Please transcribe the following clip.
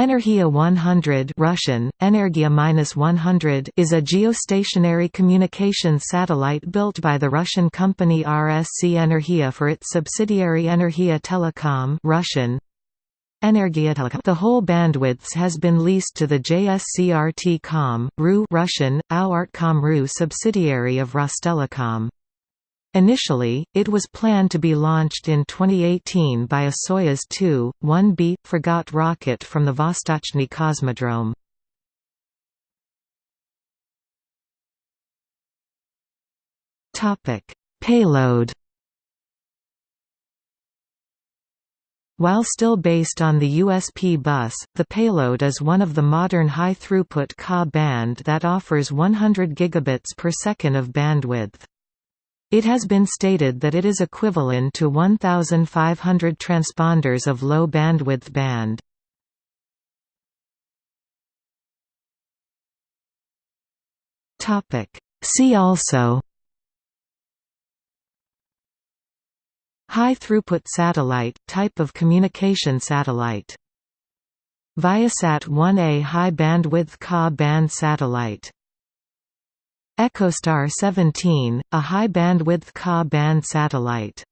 Energia 100 Russian, Energia-100 is a geostationary communication satellite built by the Russian company RSC Energia for its subsidiary Energia Telecom Russian, Energia Telecom. The whole bandwidths has been leased to the JSCRT Com, RU Russian, AU RU subsidiary of Rostelecom. Initially, it was planned to be launched in 2018 by a Soyuz 2-1B Fregat rocket from the Vostochny Cosmodrome. Payload While still based on the USP bus, the payload is one of the modern high-throughput Ka band that offers 100 gigabits per second of bandwidth. It has been stated that it is equivalent to 1,500 transponders of low bandwidth band. See also High throughput satellite, type of communication satellite Viasat 1A high bandwidth Ka band satellite EchoStar 17, a high-bandwidth Ka band satellite